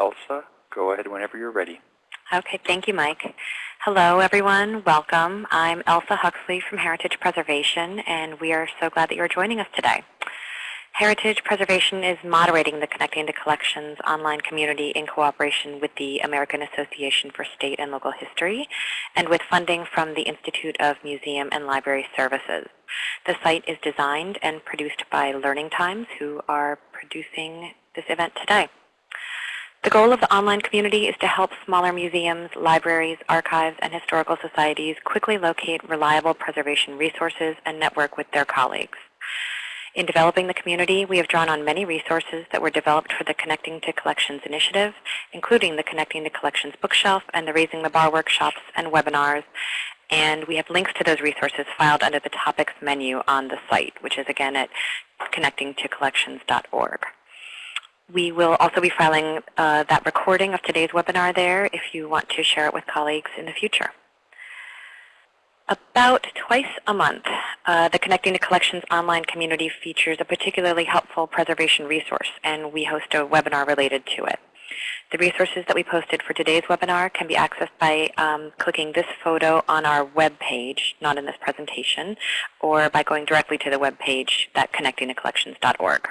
Elsa, go ahead whenever you're ready. Okay, thank you, Mike. Hello, everyone. Welcome. I'm Elsa Huxley from Heritage Preservation, and we are so glad that you're joining us today. Heritage Preservation is moderating the Connecting to Collections online community in cooperation with the American Association for State and Local History and with funding from the Institute of Museum and Library Services. The site is designed and produced by Learning Times, who are producing this event today. The goal of the online community is to help smaller museums, libraries, archives, and historical societies quickly locate reliable preservation resources and network with their colleagues. In developing the community, we have drawn on many resources that were developed for the Connecting to Collections initiative, including the Connecting to Collections bookshelf and the Raising the Bar workshops and webinars. And we have links to those resources filed under the topics menu on the site, which is again at connectingtocollections.org. We will also be filing uh, that recording of today's webinar there if you want to share it with colleagues in the future. About twice a month, uh, the Connecting to Collections online community features a particularly helpful preservation resource, and we host a webinar related to it. The resources that we posted for today's webinar can be accessed by um, clicking this photo on our web page, not in this presentation, or by going directly to the web page at connectingtocollections.org.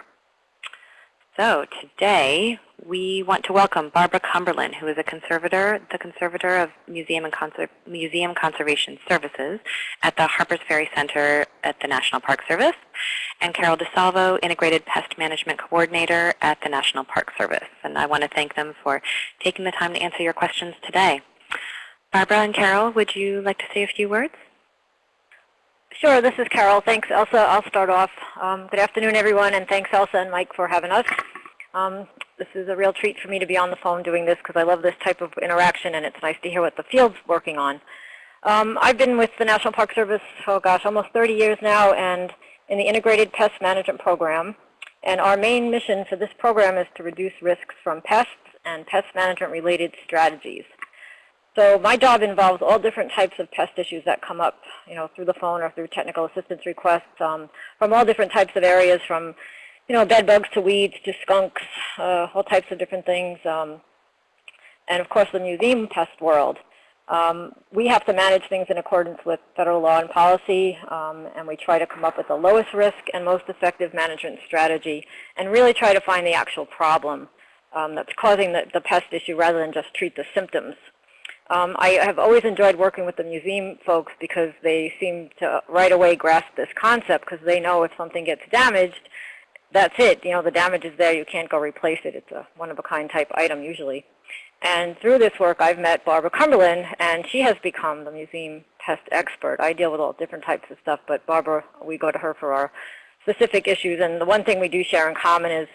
So today we want to welcome Barbara Cumberland, who is a conservator, the conservator of Museum and Conser Museum Conservation Services at the Harpers Ferry Center at the National Park Service, and Carol DeSalvo, Integrated Pest Management Coordinator at the National Park Service. And I want to thank them for taking the time to answer your questions today. Barbara and Carol, would you like to say a few words? Sure, this is Carol. Thanks, Elsa. I'll start off. Um, good afternoon, everyone, and thanks, Elsa and Mike, for having us. Um, this is a real treat for me to be on the phone doing this because I love this type of interaction, and it's nice to hear what the field's working on. Um, I've been with the National Park Service, oh gosh, almost 30 years now, and in the Integrated Pest Management Program. And our main mission for this program is to reduce risks from pests and pest management related strategies. So my job involves all different types of pest issues that come up, you know, through the phone or through technical assistance requests um, from all different types of areas, from, you know, bed bugs to weeds to skunks, uh, all types of different things, um, and of course the museum pest world. Um, we have to manage things in accordance with federal law and policy, um, and we try to come up with the lowest risk and most effective management strategy, and really try to find the actual problem um, that's causing the, the pest issue rather than just treat the symptoms. Um, I have always enjoyed working with the museum folks because they seem to right away grasp this concept because they know if something gets damaged, that's it. You know, the damage is there. You can't go replace it. It's a one-of-a-kind type item usually. And through this work, I've met Barbara Cumberland, and she has become the museum pest expert. I deal with all different types of stuff, but Barbara, we go to her for our specific issues. And the one thing we do share in common is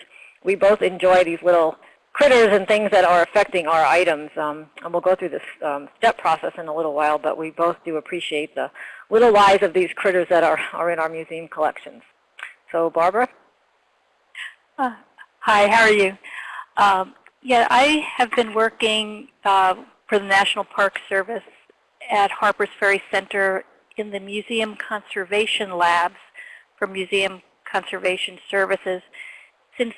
we both enjoy these little critters and things that are affecting our items. Um, and we'll go through this um, step process in a little while, but we both do appreciate the little lives of these critters that are, are in our museum collections. So Barbara? Uh, hi, how are you? Um, yeah, I have been working uh, for the National Park Service at Harpers Ferry Center in the Museum Conservation Labs for Museum Conservation Services since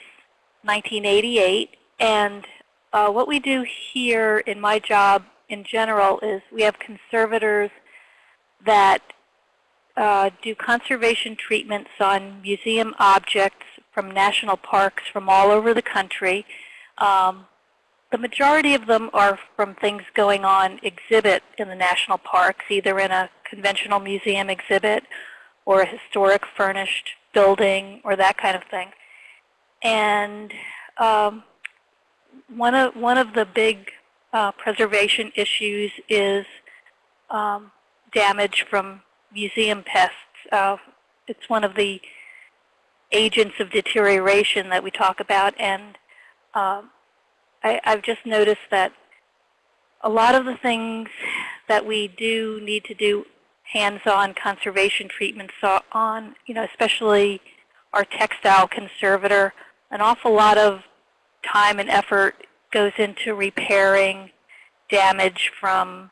1988 and uh, what we do here in my job in general is we have conservators that uh, do conservation treatments on museum objects from national parks from all over the country. Um, the majority of them are from things going on exhibit in the national parks, either in a conventional museum exhibit or a historic furnished building or that kind of thing. And um, one of one of the big uh, preservation issues is um, damage from museum pests. Uh, it's one of the agents of deterioration that we talk about, and um, I, I've just noticed that a lot of the things that we do need to do hands-on conservation treatments on, you know, especially our textile conservator, an awful lot of time and effort goes into repairing damage from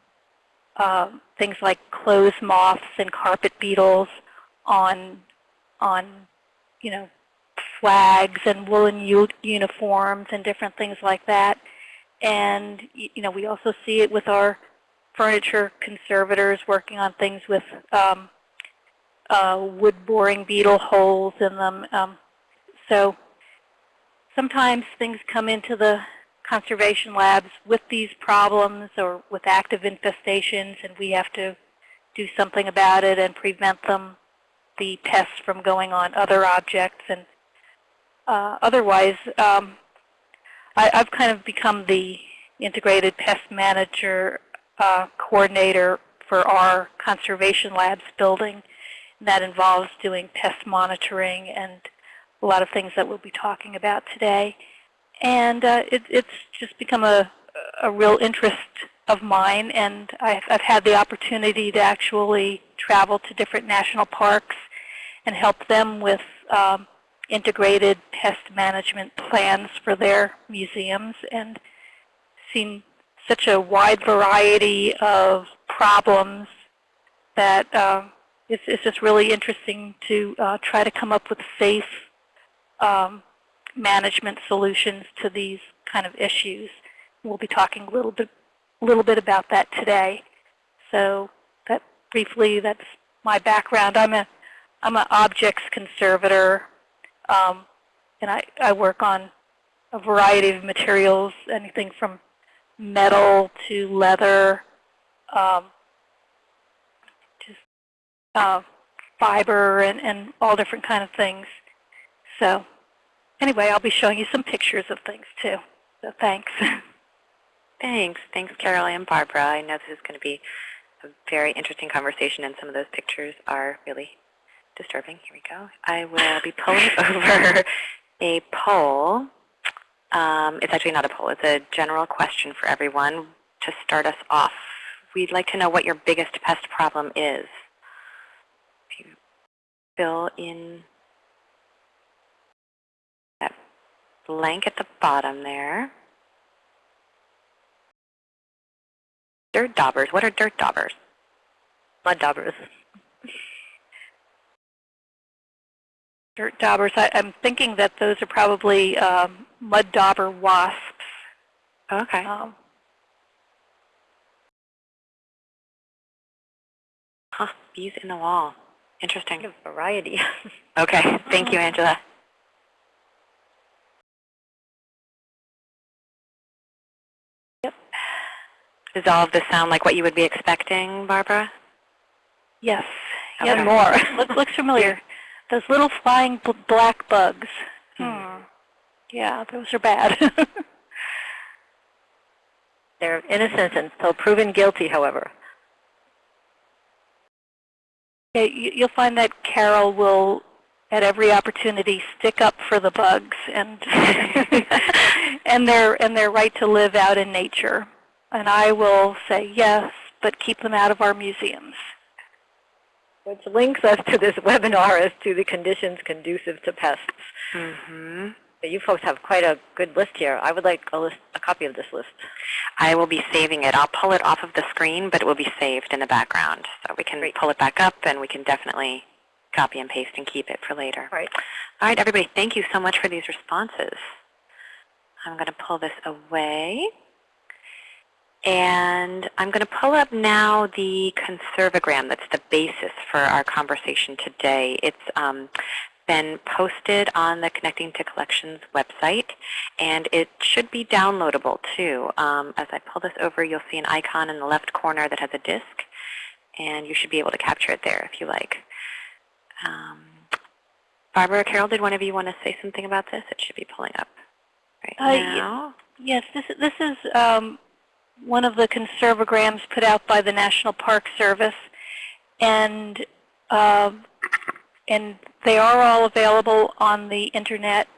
uh, things like clothes moths and carpet beetles on, on you know, flags and woolen uniforms and different things like that. and you know we also see it with our furniture conservators working on things with um, uh, wood boring beetle holes in them. Um, so sometimes things come into the conservation labs with these problems or with active infestations, and we have to do something about it and prevent them, the pests from going on other objects. And uh, otherwise, um, I, I've kind of become the integrated pest manager uh, coordinator for our conservation labs building. That involves doing pest monitoring and a lot of things that we'll be talking about today. And uh, it, it's just become a, a real interest of mine, and I've, I've had the opportunity to actually travel to different national parks and help them with um, integrated pest management plans for their museums and seen such a wide variety of problems that uh, it's, it's just really interesting to uh, try to come up with safe um, management solutions to these kind of issues. We'll be talking a little bit, little bit about that today. So that briefly, that's my background. I'm a, I'm an objects conservator, um, and I, I work on a variety of materials, anything from metal to leather, um, just uh, fiber and, and all different kind of things. So anyway, I'll be showing you some pictures of things too. So thanks. Thanks. Thanks, Carol and Barbara. I know this is going to be a very interesting conversation, and some of those pictures are really disturbing. Here we go. I will be pulling over a poll. Um, it's actually not a poll. It's a general question for everyone to start us off. We'd like to know what your biggest pest problem is. If you fill in that blank at the bottom there. Dirt daubers. What are dirt daubers? Mud daubers. Dirt daubers, I, I'm thinking that those are probably um, mud dauber wasps. Okay. Um, Huh, bees in the wall. Interesting. Variety. Okay, thank you, Angela. Does all of this sound like what you would be expecting, Barbara? yes. Okay. Yes, more. Look, looks familiar. Those little flying bl black bugs. Hmm. Yeah, those are bad. They're innocent until proven guilty, however. Yeah, you, you'll find that Carol will, at every opportunity, stick up for the bugs and and their and their right to live out in nature. And I will say yes, but keep them out of our museums. Which links us to this webinar as to the conditions conducive to pests. hmm But you folks have quite a good list here. I would like a, list, a copy of this list. I will be saving it. I'll pull it off of the screen, but it will be saved in the background. So we can pull it back up, and we can definitely copy and paste and keep it for later. All right. All right, everybody, thank you so much for these responses. I'm going to pull this away. And I'm going to pull up now the Conserve O Gram that's the basis for our conversation today. It's um, been posted on the Connecting to Collections website, and it should be downloadable too. Um, as I pull this over, you'll see an icon in the left corner that has a disk, and you should be able to capture it there if you like. Um, Barbara, Carol, did one of you want to say something about this? It should be pulling up right Uh, now. Yes, this this is um, one of the Conserve O Grams put out by the National Park Service, and uh, and they are all available on the internet.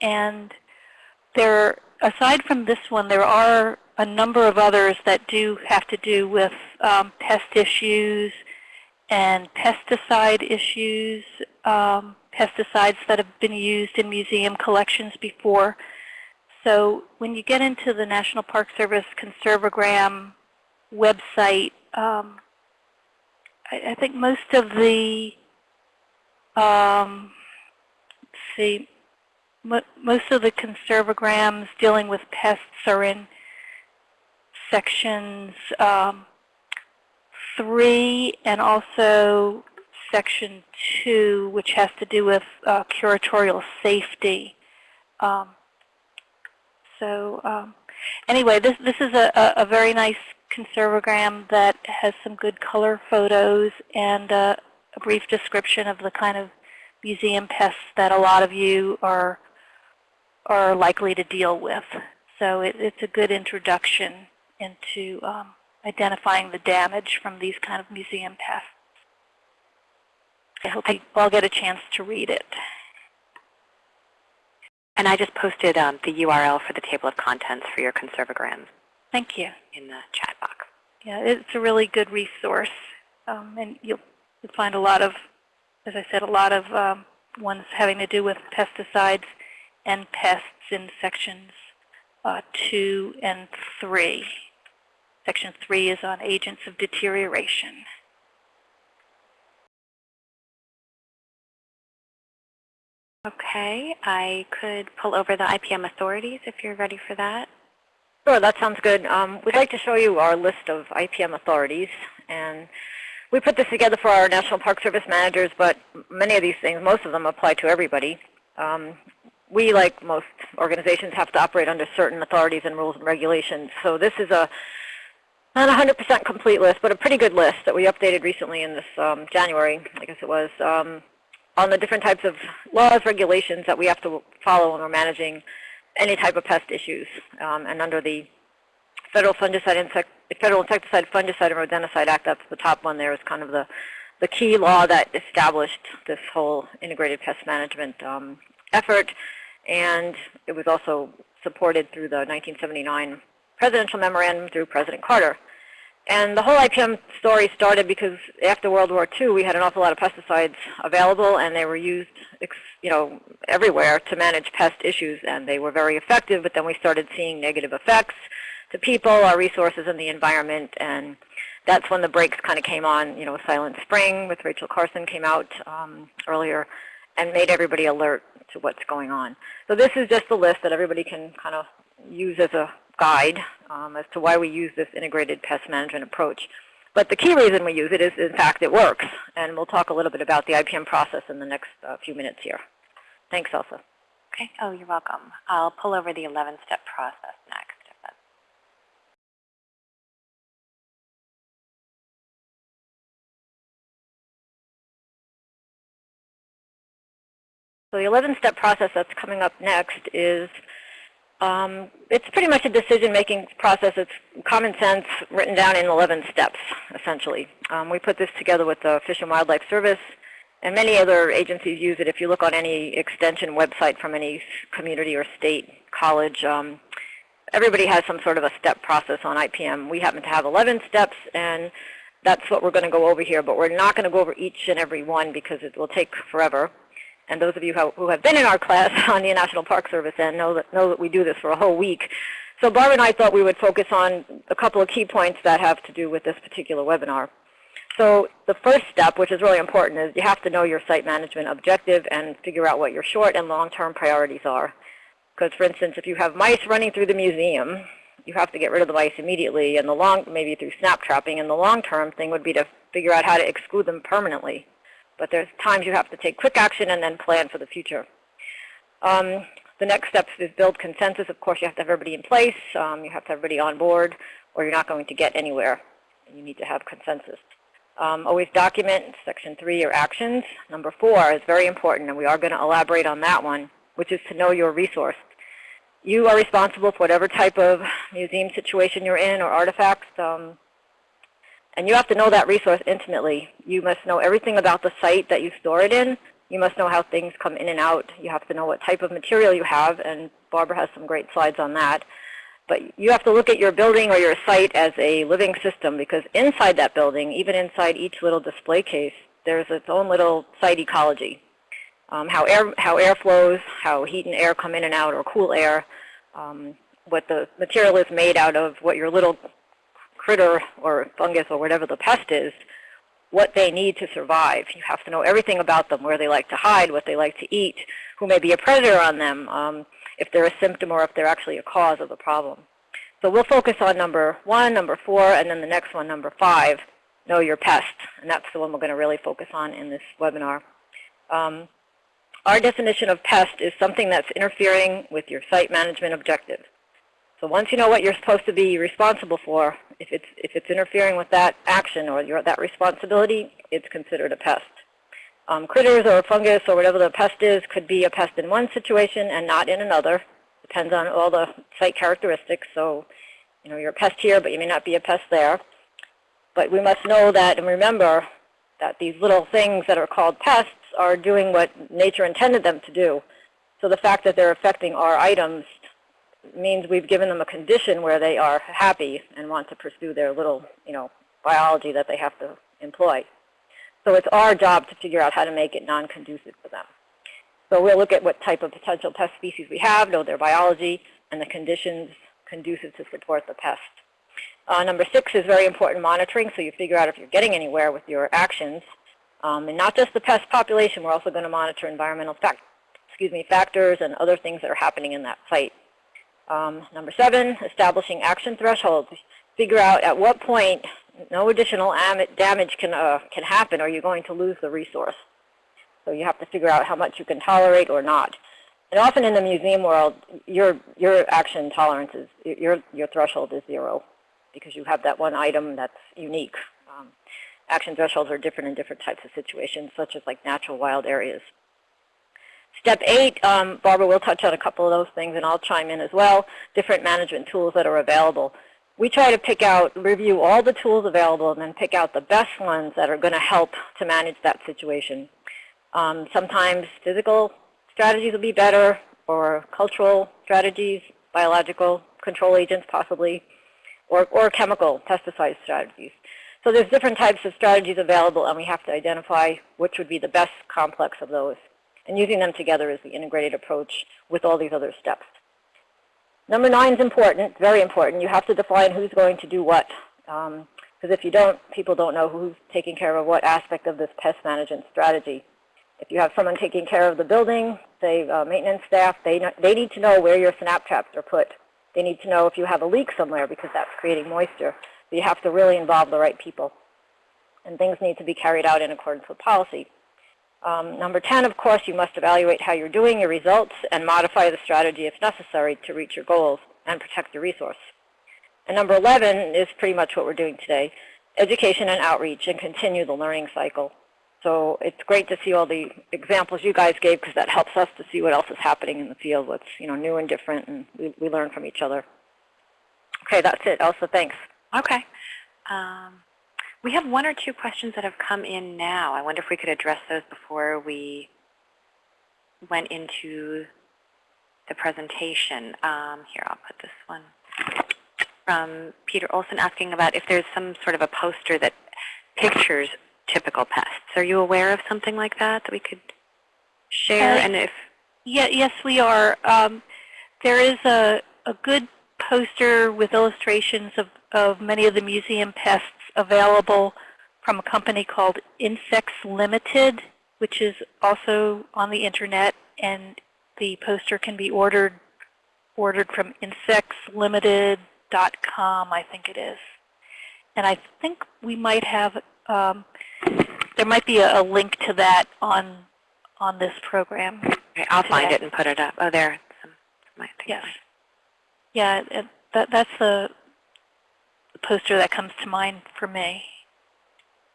And there, aside from this one, there are a number of others that do have to do with um, pest issues and pesticide issues, um, pesticides that have been used in museum collections before. So when you get into the National Park Service Conserve O Gram website, um, I, I think most of the, um, see, mo most of the Conserve O Grams dealing with pests are in sections um, 3 and also section 2, which has to do with uh, curatorial safety. Um, so um, anyway, this, this is a, a, very nice Conserve O Gram that has some good color photos and uh, a brief description of the kind of museum pests that a lot of you are are likely to deal with. So it, it's a good introduction into um, identifying the damage from these kind of museum pests. I hope you all get a chance to read it. And I just posted um, the URL for the table of contents for your Conserve O Grams Thank you. in the chat box. Yeah, it's a really good resource, um, and you'll, you'll find a lot of, as I said, a lot of um, ones having to do with pesticides and pests in sections uh, 2 and 3. Section 3 is on agents of deterioration. Okay, I could pull over the IPM authorities if you're ready for that. Sure, that sounds good. Um, we'd like to show you our list of IPM authorities. And we put this together for our National Park Service managers, but many of these things, most of them apply to everybody. Um, we, like most organizations, have to operate under certain authorities and rules and regulations. So this is a not a 100% complete list, but a pretty good list that we updated recently in this um, January, I guess it was, um, on the different types of laws, regulations that we have to follow when we're managing any type of pest issues. Um, and under the Federal Fungicide, Insect, Federal Insecticide, Fungicide, and Rodenticide Act, that's the top one there is kind of the, the key law that established this whole integrated pest management um, effort. And it was also supported through the 1979 presidential memorandum through President Carter. And the whole IPM story started because after World War II, we had an awful lot of pesticides available, and they were used, you know, everywhere to manage pest issues, and they were very effective. But then we started seeing negative effects to people, our resources, and the environment, and that's when the brakes kind of came on. You know, Silent Spring with Rachel Carson came out um, earlier, and made everybody alert to what's going on. So this is just a list that everybody can kind of use as a guide um, as to why we use this integrated pest management approach. But the key reason we use it is, in fact, it works. And we'll talk a little bit about the IPM process in the next uh, few minutes here. Thanks, Elsa. Okay. Oh, you're welcome. I'll pull over the 11-step process next. So the 11-step process that's coming up next is um, it's pretty much a decision-making process. It's common sense written down in 11 steps, essentially. Um, we put this together with the Fish and Wildlife Service, and many other agencies use it. If you look on any extension website from any community or state college, um, everybody has some sort of a step process on IPM. We happen to have 11 steps, and that's what we're going to go over here. But we're not going to go over each and every one because it will take forever. And those of you who have been in our class on the National Park Service and know that, know that we do this for a whole week. So Barbara and I thought we would focus on a couple of key points that have to do with this particular webinar. So the first step, which is really important, is you have to know your site management objective and figure out what your short and long-term priorities are. Because, for instance, if you have mice running through the museum, you have to get rid of the mice immediately, and the long, maybe through snap trapping, and the long-term thing would be to figure out how to exclude them permanently. But there's times you have to take quick action and then plan for the future. Um, the next step is build consensus. Of course, you have to have everybody in place. Um, you have to have everybody on board, or you're not going to get anywhere. You need to have consensus. Um, always document section three, your actions. Number four is very important, and we are going to elaborate on that one, which is to know your resource. You are responsible for whatever type of museum situation you're in or artifacts. Um, and you have to know that resource intimately. You must know everything about the site that you store it in. You must know how things come in and out. You have to know what type of material you have, and Barbara has some great slides on that. But you have to look at your building or your site as a living system because inside that building, even inside each little display case, there's its own little site ecology. Um, how, air, how air flows, how heat and air come in and out, or cool air, um, what the material is made out of, what your little critter or fungus or whatever the pest is, what they need to survive. You have to know everything about them, where they like to hide, what they like to eat, who may be a predator on them, um, if they're a symptom or if they're actually a cause of the problem. So we'll focus on number one, number four, and then the next one, number five, know your pest. And that's the one we're going to really focus on in this webinar. Um, our definition of pest is something that's interfering with your site management objectives. So once you know what you're supposed to be responsible for, if it's, if it's interfering with that action or your, that responsibility, it's considered a pest. Um, critters or fungus or whatever the pest is could be a pest in one situation and not in another. Depends on all the site characteristics. So, you know, you're a pest here, but you may not be a pest there. But we must know that and remember that these little things that are called pests are doing what nature intended them to do. So the fact that they're affecting our items means we've given them a condition where they are happy and want to pursue their little, you know, biology that they have to employ. So it's our job to figure out how to make it non-conducive for them. So we'll look at what type of potential pest species we have, know their biology, and the conditions conducive to support the pest. Uh, number six is very important monitoring, so you figure out if you're getting anywhere with your actions. Um, and not just the pest population, we're also going to monitor environmental fact, excuse me, factors and other things that are happening in that site. Um, number seven, establishing action thresholds. Figure out at what point no additional damage can, uh, can happen or you're going to lose the resource. So you have to figure out how much you can tolerate or not. And often in the museum world, your, your action tolerance is, your, your threshold is zero because you have that one item that's unique. Um, action thresholds are different in different types of situations, such as like natural wild areas. Step eight, um, Barbara will touch on a couple of those things, and I'll chime in as well, different management tools that are available. We try to pick out, review all the tools available, and then pick out the best ones that are going to help to manage that situation. Um, sometimes physical strategies will be better, or cultural strategies, biological control agents possibly, or, or chemical pesticide strategies. So there's different types of strategies available, and we have to identify which would be the best complex of those. And using them together is the integrated approach with all these other steps. Number nine is important, very important. You have to define who's going to do what. Because um, if you don't, people don't know who's taking care of what aspect of this pest management strategy. If you have someone taking care of the building, say uh, maintenance staff, they, they need to know where your snap traps are put. They need to know if you have a leak somewhere because that's creating moisture. So you have to really involve the right people. And things need to be carried out in accordance with policy. Um, number 10, of course, you must evaluate how you're doing, your results, and modify the strategy if necessary to reach your goals and protect your resource. And number 11 is pretty much what we're doing today, education and outreach and continue the learning cycle. So it's great to see all the examples you guys gave because that helps us to see what else is happening in the field, what's you know new and different, and we, we learn from each other. Okay, that's it. Elsa, thanks. Okay. Um, we have one or two questions that have come in now. I wonder if we could address those before we went into the presentation. Um, here, I'll put this one from Peter Olson asking about if there's some sort of a poster that pictures typical pests. Are you aware of something like that that we could share? Uh, and if yeah, yes, we are. Um, there is a, a good poster with illustrations of, of many of the museum pests available from a company called Insects Limited, which is also on the internet, and the poster can be ordered ordered from insectslimited.com, I think it is. And I think we might have, um, there might be a, a, link to that on on this program. Okay, I'll today. find it and put it up. Oh, there. Some, yes. Yeah, it, that, that's the poster that comes to mind for me.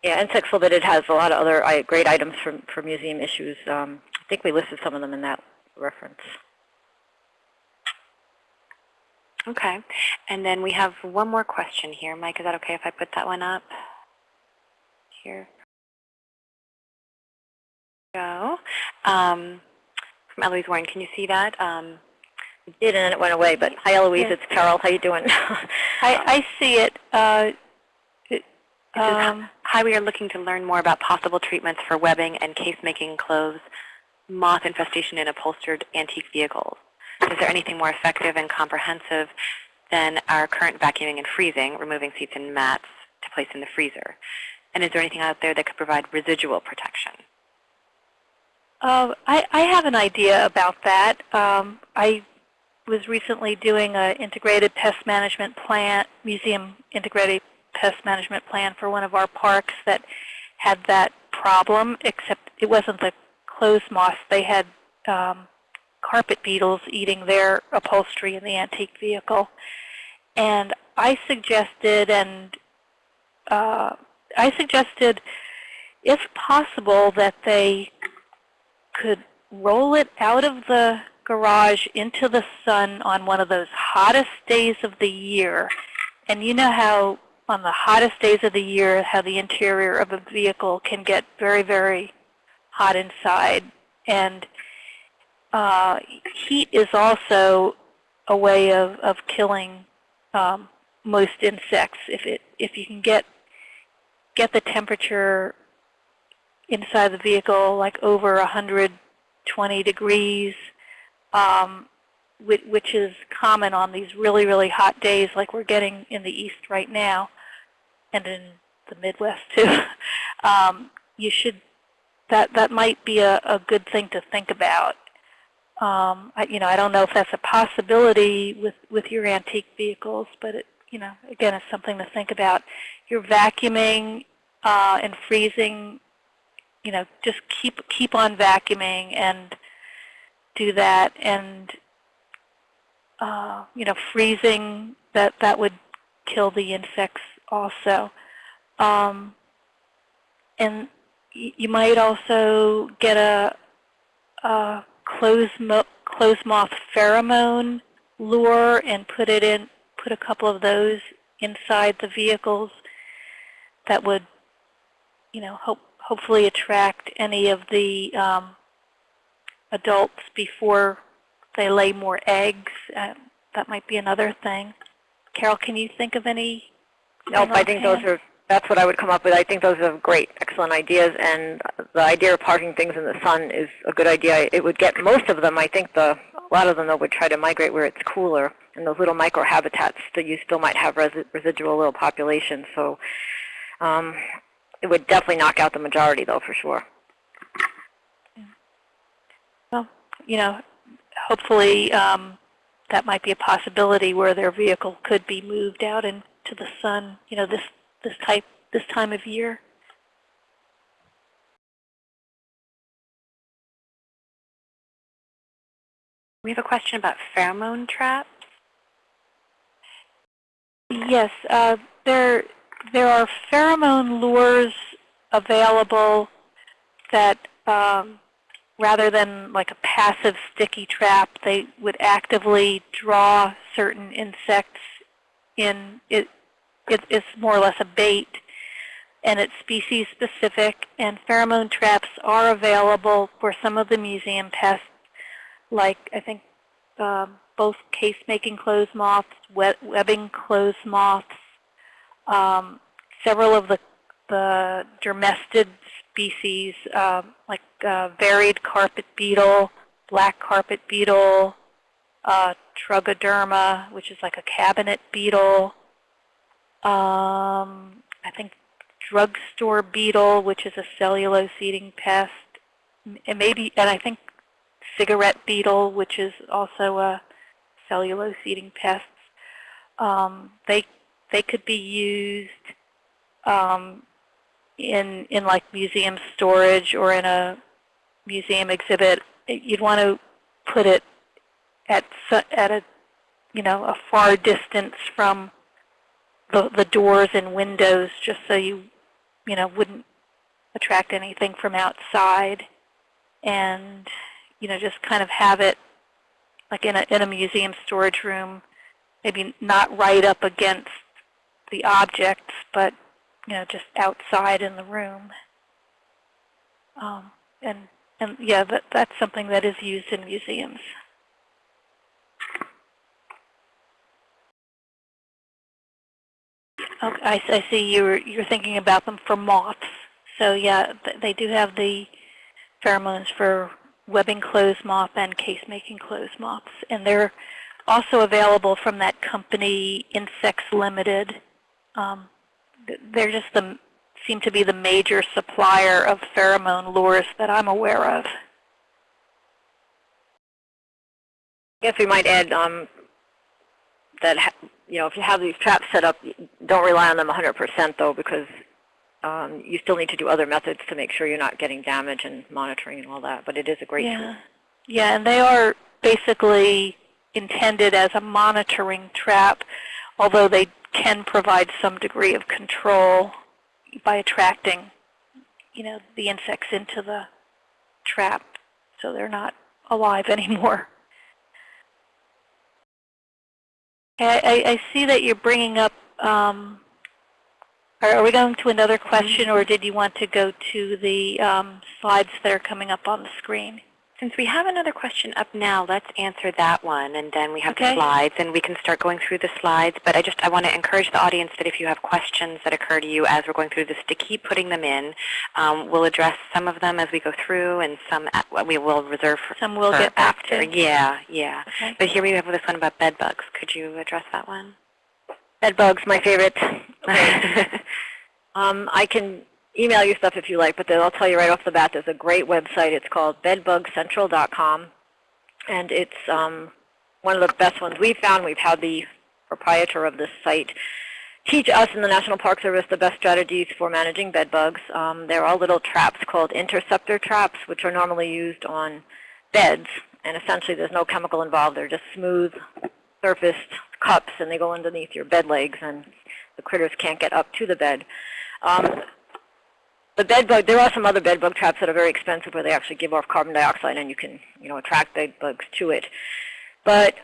Yeah, and Insects Limited has a lot of other great items for, for museum issues. Um, I think we listed some of them in that reference. Okay. And then we have one more question here. Mike, is that okay if I put that one up? Here. Go. Um, from Eloise Warren, can you see that? Um, did and then it went away. But hi, Eloise. It's Carol. How you doing? I, I see it. Uh, it um, hi, we are looking to learn more about possible treatments for webbing and case-making clothes, moth infestation in upholstered antique vehicles. Is there anything more effective and comprehensive than our current vacuuming and freezing, removing seats and mats to place in the freezer? And is there anything out there that could provide residual protection? Uh, I, I have an idea about that. Um, I was recently doing an integrated pest management plan, museum integrated pest management plan for one of our parks that had that problem, except it wasn't the clothes moths. They had um, carpet beetles eating their upholstery in the antique vehicle. And I suggested, and uh, I suggested, if possible, that they could roll it out of the garage into the sun on one of those hottest days of the year. And you know how on the hottest days of the year, how the interior of a vehicle can get very, very hot inside. And uh, heat is also a way of, of killing um, most insects. If, it, if you can get, get the temperature inside the vehicle like over 120 degrees, um, which, is common on these really, really hot days like we're getting in the east right now and in the Midwest too, um, you should, that, that might be a, a good thing to think about. Um, I, you know, I don't know if that's a possibility with, with your antique vehicles, but it, you know, again, it's something to think about. You're vacuuming uh, and freezing, you know, just keep keep on vacuuming and do that, and uh, you know, freezing that that would kill the insects also. Um, and you might also get a, a clothes, mo clothes moth pheromone lure and put it in, put a couple of those inside the vehicles that would, you know, hope, hopefully attract any of the um, adults before they lay more eggs. Uh, that might be another thing. Carol, can you think of any Nope, I think those are, that's what I would come up with. I think those are great, excellent ideas. And the idea of parking things in the sun is a good idea. It would get most of them, I think the, a lot of them though would try to migrate where it's cooler. And those little microhabitats that you still might have resi residual little populations. So um, it would definitely knock out the majority though, for sure. Well, you know, hopefully um, that might be a possibility where their vehicle could be moved out into the sun, you know, this this type this time of year. We have a question about pheromone traps. Yes, uh, there there are pheromone lures available that um, rather than like a passive sticky trap, they would actively draw certain insects in. It, it, it's more or less a bait, and it's species specific. And pheromone traps are available for some of the museum pests, like I think um, both case-making clothes moths, webbing clothes moths, um, several of the, the dermestid species, um, like uh, varied carpet beetle, black carpet beetle, uh, Trogoderma, which is like a cabinet beetle. Um, I think drugstore beetle, which is a cellulose-eating pest, and maybe, and I think cigarette beetle, which is also a cellulose-eating pest. Um, they they could be used um, in in like museum storage or in a museum exhibit. You'd want to put it at at a you know a far distance from the the doors and windows, just so you you know wouldn't attract anything from outside, and you know just kind of have it like in a in a museum storage room, maybe not right up against the objects, but you know, just outside in the room. Um, and, and yeah, that, that's something that is used in museums. Okay, I, see you're, you're thinking about them for moths. So yeah, they do have the pheromones for webbing clothes moth and case-making clothes moths. And they're also available from that company Insects Limited. Um, they're just the seem to be the major supplier of pheromone lures that I'm aware of. I guess we might add um, that, you know, if you have these traps set up, don't rely on them 100% though, because um, you still need to do other methods to make sure you're not getting damage and monitoring and all that. But it is a great tool. Yeah. Yeah, and they are basically intended as a monitoring trap, although they can provide some degree of control by attracting, you know, the insects into the trap so they're not alive anymore. I, I, I see that you're bringing up, um, are, are we going to another question or did you want to go to the um, slides that are coming up on the screen? Since we have another question up now, let's answer that one, and then we have Okay. the slides, and we can start going through the slides. But I just I want to encourage the audience that if you have questions that occur to you as we're going through this, to keep putting them in. Um, we'll address some of them as we go through, and some at, we will reserve for, Some we'll for get back after. to. Yeah, yeah. Okay. But here we have this one about bed bugs. Could you address that one? Bed bugs, my favorite. Um, I can email you stuff if you like, but then I'll tell you right off the bat, there's a great website. It's called bedbugcentral.com, and it's um, one of the best ones we've found. We've had the proprietor of this site teach us in the National Park Service the best strategies for managing bed bugs. Um, there are little traps called interceptor traps, which are normally used on beds, and essentially there's no chemical involved. They're just smooth surfaced cups, and they go underneath your bed legs, and the critters can't get up to the bed. Um, the bed bug, there are some other bed bug traps that are very expensive where they actually give off carbon dioxide and you can, you know, attract bed bugs to it. But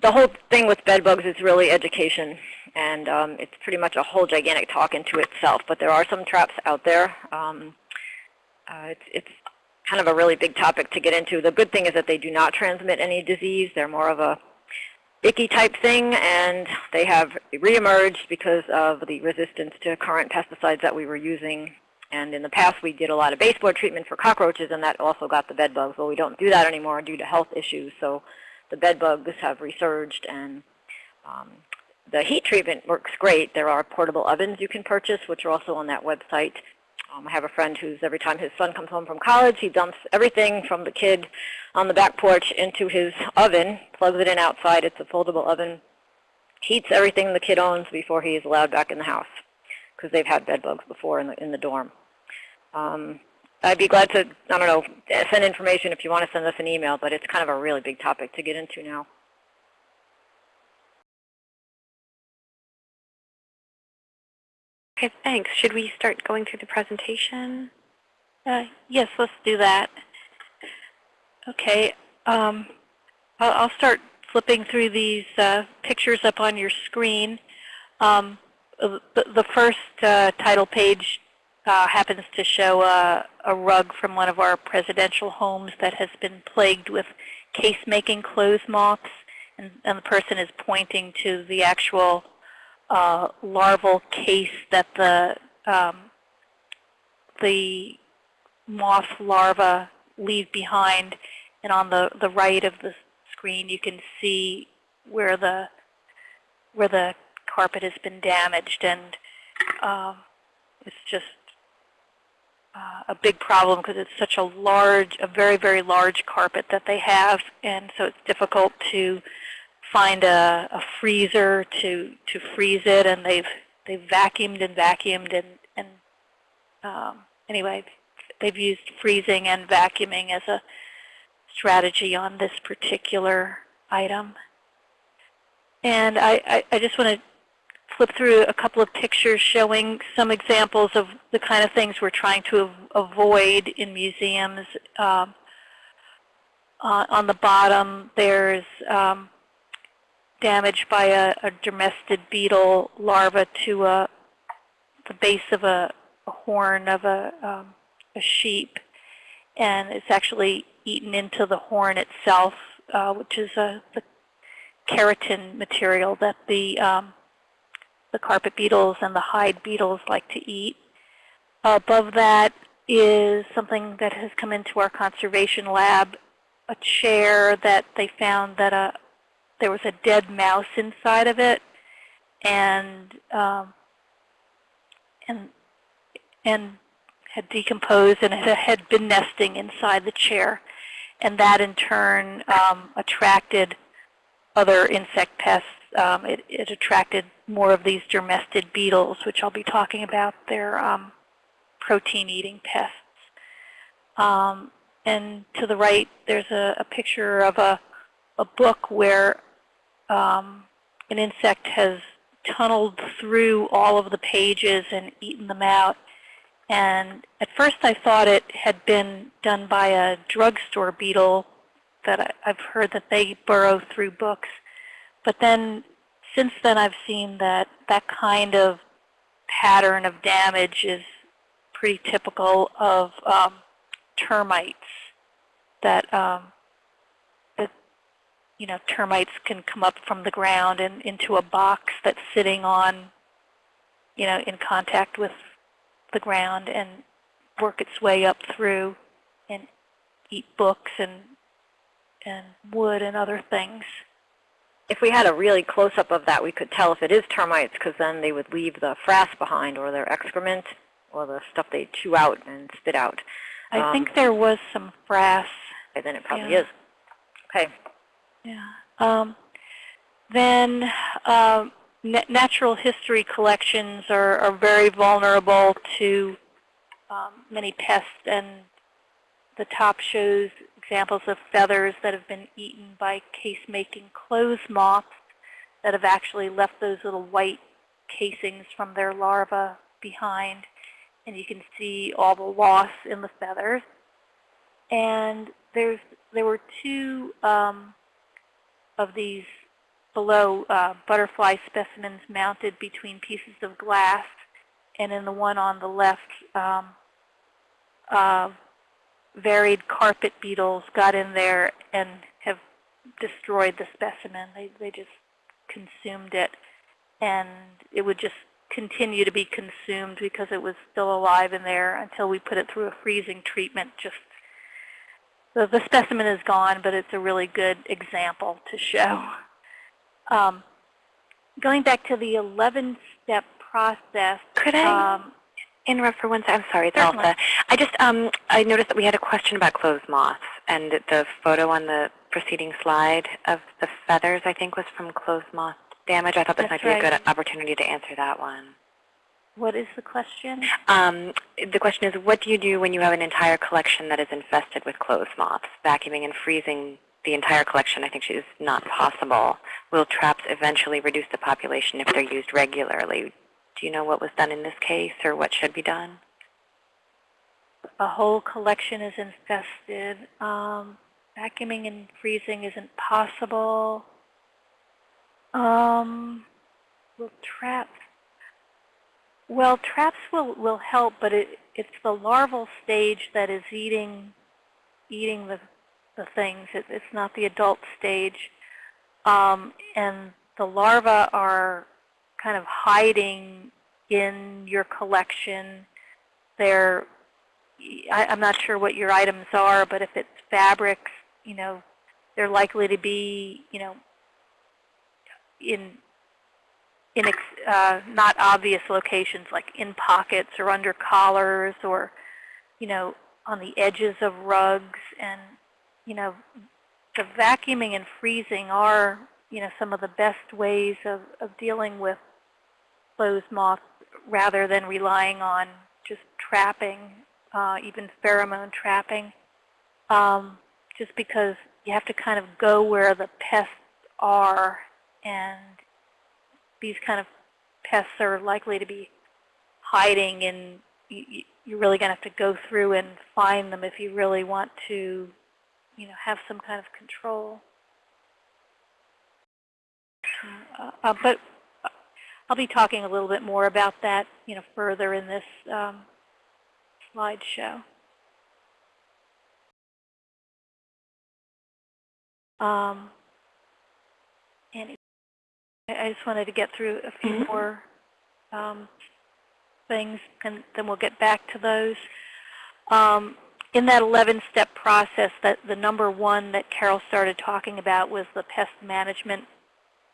the whole thing with bed bugs is really education, and um, it's pretty much a whole gigantic talk into itself. But there are some traps out there. Um, uh, it's, it's kind of a really big topic to get into. The good thing is that they do not transmit any disease. They're more of a icky type thing, and they have reemerged because of the resistance to current pesticides that we were using. And in the past, we did a lot of baseboard treatment for cockroaches, and that also got the bed bugs. Well, we don't do that anymore due to health issues, so the bed bugs have resurged, and um, the heat treatment works great. There are portable ovens you can purchase, which are also on that website. Um, I have a friend who's every time his son comes home from college, he dumps everything from the kid on the back porch into his oven, plugs it in outside. It's a foldable oven. Heats everything the kid owns before he is allowed back in the house because they've had bed bugs before in the, in the dorm. Um, I'd be glad to, I don't know, send information if you want to send us an email, but it's kind of a really big topic to get into now. Okay, thanks. Should we start going through the presentation? Uh, yes, let's do that. Okay, um, I'll, start flipping through these uh, pictures up on your screen. Um, the, the first uh, title page uh, happens to show a, a rug from one of our presidential homes that has been plagued with case-making clothes moths, and, and the person is pointing to the actual uh, larval case that the um, the moth larva leave behind. And on the, the right of the screen, you can see where the where the carpet has been damaged, and um, it's just uh, a big problem because it's such a large, a very, very large carpet that they have, and so it's difficult to find a, a freezer to to freeze it, and they've they've vacuumed and vacuumed, and and um, anyway, they've used freezing and vacuuming as a strategy on this particular item. And I, I, I just want to flip through a couple of pictures showing some examples of the kind of things we're trying to avoid in museums. Um, uh, on the bottom, there's um, damage by a, a dermestid beetle larva to a, the base of a, a horn of a, um, a sheep, and it's actually eaten into the horn itself, uh, which is a, the keratin material that the um, the carpet beetles and the hide beetles like to eat. above that is something that has come into our conservation lab, a chair that they found that a, there was a dead mouse inside of it, and um, and and had decomposed and it had been nesting inside the chair. and that in turn um, attracted other insect pests. Um, it, it attracted more of these dermestid beetles, which I'll be talking about. They're um, protein-eating pests. Um, and to the right, there's a, a picture of a, a book where um, an insect has tunneled through all of the pages and eaten them out. And at first I thought it had been done by a drugstore beetle that I, I've heard that they burrow through books. But then since then I've seen that that kind of pattern of damage is pretty typical of um, termites that um, you know termites can come up from the ground and into a box that's sitting on you know in contact with the ground and work its way up through and eat books and and wood and other things. If we had a really close-up of that, we could tell if it is termites because then they would leave the frass behind or their excrement or the stuff they chew out and spit out. I Um, think there was some frass. Okay, then it probably Yeah. is. Okay. Yeah. Um, then na- natural history collections are, are very vulnerable to um, many pests, and the top shows examples of feathers that have been eaten by case-making clothes moths that have actually left those little white casings from their larvae behind. And you can see all the loss in the feathers. And there's there were two um, of these below uh, butterfly specimens mounted between pieces of glass, and in the one on the left, um, uh, varied carpet beetles got in there and have destroyed the specimen. They they just consumed it, and it would just continue to be consumed because it was still alive in there until we put it through a freezing treatment just the, the specimen is gone, but it's a really good example to show. Um, going back to the 11-step process. Could I um, interrupt for one second? I'm sorry, it's Certainly. Elsa. I just um, I noticed that we had a question about clothes moths, and the photo on the preceding slide of the feathers, I think, was from clothes moth damage. I thought this That's might be a good opportunity to answer that one. what is the question? Um, the question is, what do you do when you have an entire collection that is infested with clothes moths? Vacuuming and freezing the entire collection, I think, is not possible. Will traps eventually reduce the population if they're used regularly? Do you know what was done in this case or what should be done? A whole collection is infested. Um, vacuuming and freezing isn't possible. Um, will traps? Well, traps will, will help, but it, it's the larval stage that is eating eating the, the things. It, it's not the adult stage. Um, and the larvae are kind of hiding in your collection. They're, I, I'm not sure what your items are, but if it's fabrics, you know, they're likely to be, you know, in in uh, not obvious locations like in pockets or under collars or, you know, on the edges of rugs. And, you know, the vacuuming and freezing are, you know, some of the best ways of, of dealing with clothes moths rather than relying on just trapping, uh, even pheromone trapping, um, just because you have to kind of go where the pests are and these kind of pests are likely to be hiding and you, you're really going to have to go through and find them if you really want to, you know, have some kind of control. Uh, uh, but I'll be talking a little bit more about that, you know, further in this um, slideshow. Um, and I just wanted to get through a few Mhm. more um, things, and then we'll get back to those. Um, in that 11-step process, that the number one that Carol started talking about was the pest management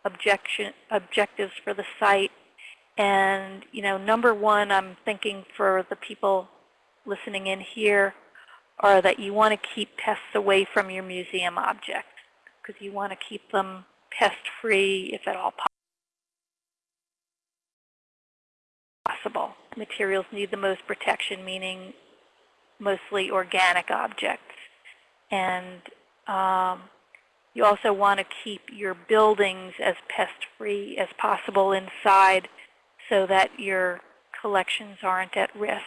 objection, objectives for the site. And, you know, number one, I'm thinking for the people listening in here, are that you want to keep pests away from your museum objects because you want to keep them pest-free if at all possible. Materials need the most protection, meaning mostly organic objects. And um, you also want to keep your buildings as pest-free as possible inside so that your collections aren't at risk.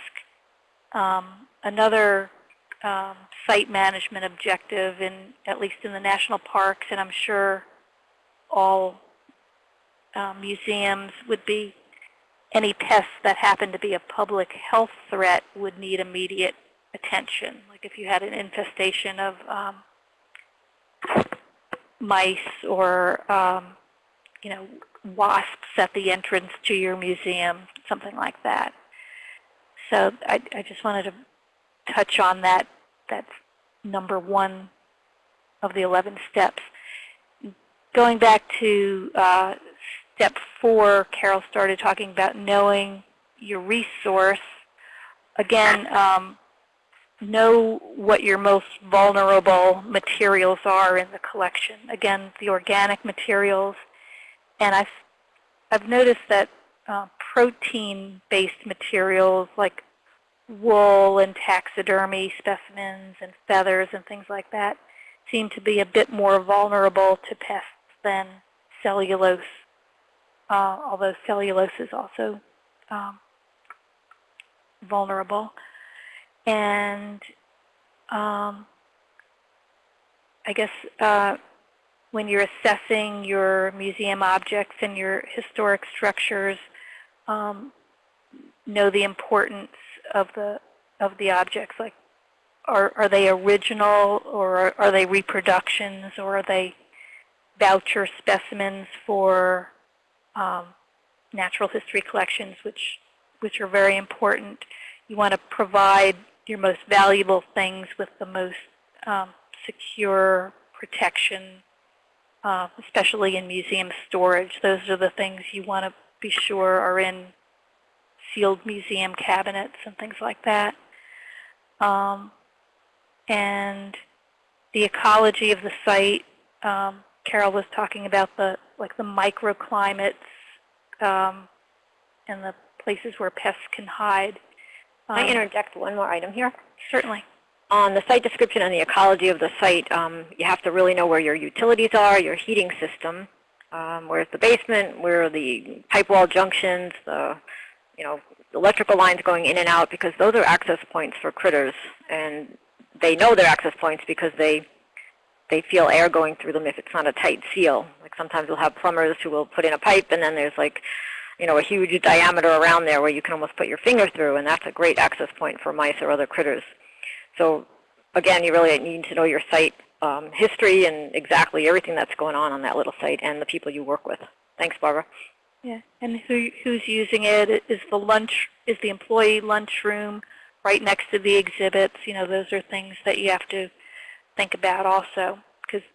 Um, another um, site management objective, in at least in the national parks, and I'm sure all uh, museums would be any pests that happen to be a public health threat would need immediate attention. Like if you had an infestation of um, mice or um, you know wasps at the entrance to your museum, something like that. So I, I just wanted to touch on that. That's number one of the 11 steps. Going back to uh, step four, Carol started talking about knowing your resource. Again, um, know what your most vulnerable materials are in the collection. Again, the organic materials. And I've, I've noticed that uh, protein-based materials like wool and taxidermy specimens and feathers and things like that seem to be a bit more vulnerable to pests than cellulose, uh, although cellulose is also um, vulnerable. And um, I guess uh, when you're assessing your museum objects and your historic structures, um, know the importance of the of the objects. Like, are are they original or are, are they reproductions or are they voucher specimens for um, natural history collections, which which are very important. You want to provide your most valuable things with the most um, secure protection, uh, especially in museum storage. Those are the things you want to be sure are in sealed museum cabinets and things like that. Um, and the ecology of the site, um, Carol was talking about the like the microclimates um, and the places where pests can hide. Can I Um, interject one more item here? Certainly. On the site description and the ecology of the site, um, you have to really know where your utilities are, your heating system, um, where's the basement, where are the pipe wall junctions, the you know electrical lines going in and out, because those are access points for critters, and they know they're access points because they they feel air going through them if it's not a tight seal. Like sometimes we'll have plumbers who will put in a pipe, and then there's like you know, a huge diameter around there where you can almost put your finger through, and that's a great access point for mice or other critters. So again, you really need to know your site um, history and exactly everything that's going on on that little site and the people you work with. Thanks, Barbara. Yeah, and who who's using it? Is the lunch is the employee lunchroom right next to the exhibits? You know, those are things that you have to think about also because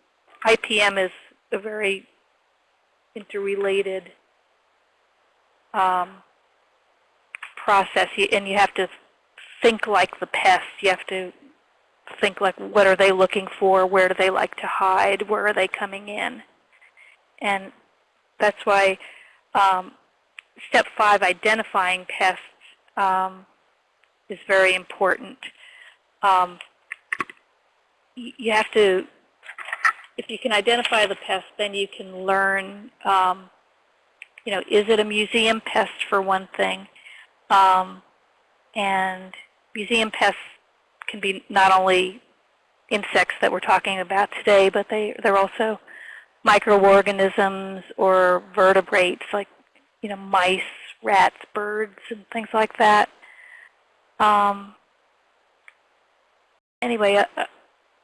IPM is a very interrelated um, process, and you have to think like the pests. You have to think like, what are they looking for? Where do they like to hide? Where are they coming in? And that's why um, step five, identifying pests, um, is very important. Um, you have to, if you can identify the pest, then you can learn, um, you know, is it a museum pest for one thing? Um, and museum pests can be not only insects that we're talking about today, but they, they're also microorganisms or vertebrates like, you know, mice, rats, birds, and things like that. Um, anyway, uh,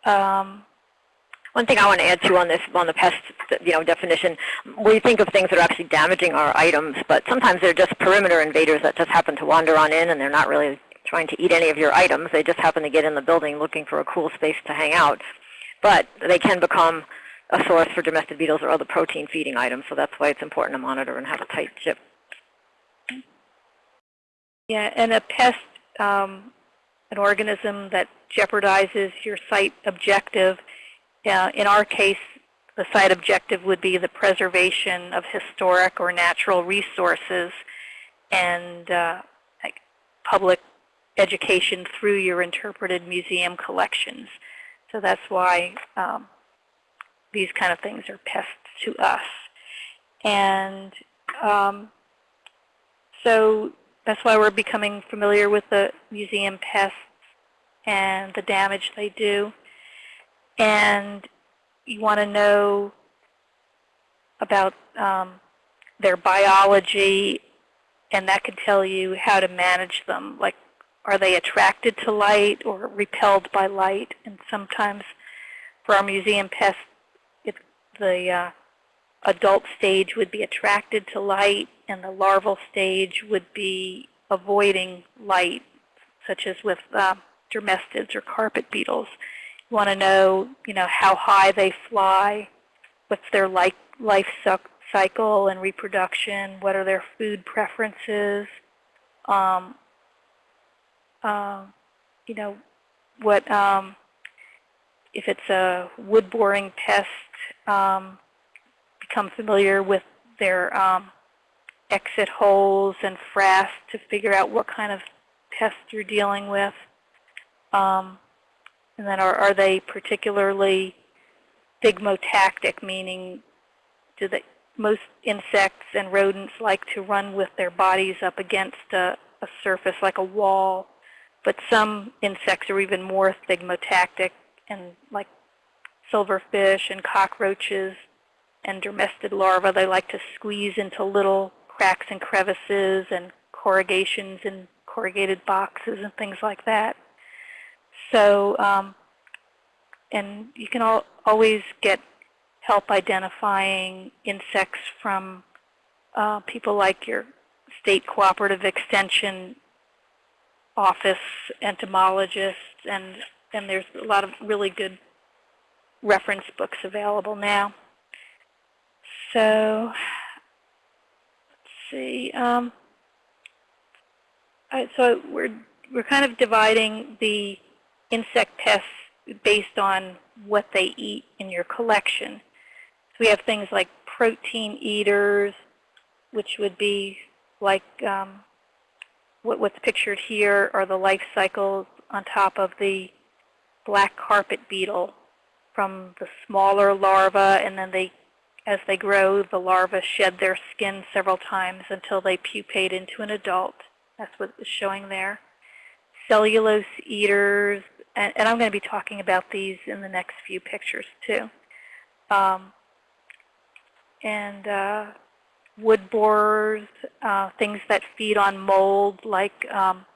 uh, um, One thing I want to add to on this, on the pest, you know, definition, we think of things that are actually damaging our items, but sometimes they're just perimeter invaders that just happen to wander on in, and they're not really trying to eat any of your items. They just happen to get in the building looking for a cool space to hang out. But they can become a source for dermestid beetles or other protein feeding items, so that's why it's important to monitor and have a tight ship. Yeah, and a pest, um, an organism that jeopardizes your site objective. Uh, in our case, the site objective would be the preservation of historic or natural resources and uh, like public education through your interpreted museum collections. So that's why um, these kind of things are pests to us. And um, so that's why we're becoming familiar with the museum pests and the damage they do. And you want to know about um, their biology, and that can tell you how to manage them. Like, are they attracted to light or repelled by light? And sometimes for our museum pests, it, the uh, adult stage would be attracted to light, and the larval stage would be avoiding light, such as with uh, dermestids or carpet beetles. Want to know, you know, how high they fly, what's their life, life cycle and reproduction, what are their food preferences, um, uh, you know, what um, if it's a wood-boring pest, um, become familiar with their um, exit holes and frass to figure out what kind of pest you're dealing with. Um, and then are, are they particularly thigmotactic, meaning do most insects and rodents like to run with their bodies up against a, a surface like a wall, but some insects are even more thigmotactic and like silverfish and cockroaches and dermestid larvae, they like to squeeze into little cracks and crevices and corrugations and corrugated boxes and things like that. So, um, and you can al always get help identifying insects from uh, people like your state cooperative extension office entomologists, and, and there's a lot of really good reference books available now. So, let's see. Um, so we're we're kind of dividing the insect pests based on what they eat in your collection. So we have things like protein eaters, which would be like um, what, what's pictured here are the life cycles on top of the black carpet beetle from the smaller larva, and then they, as they grow, the larvae shed their skin several times until they pupate into an adult. That's what is showing there. Cellulose eaters, and, and I'm going to be talking about these in the next few pictures too. Um, and uh, wood borers, uh, things that feed on mold like um,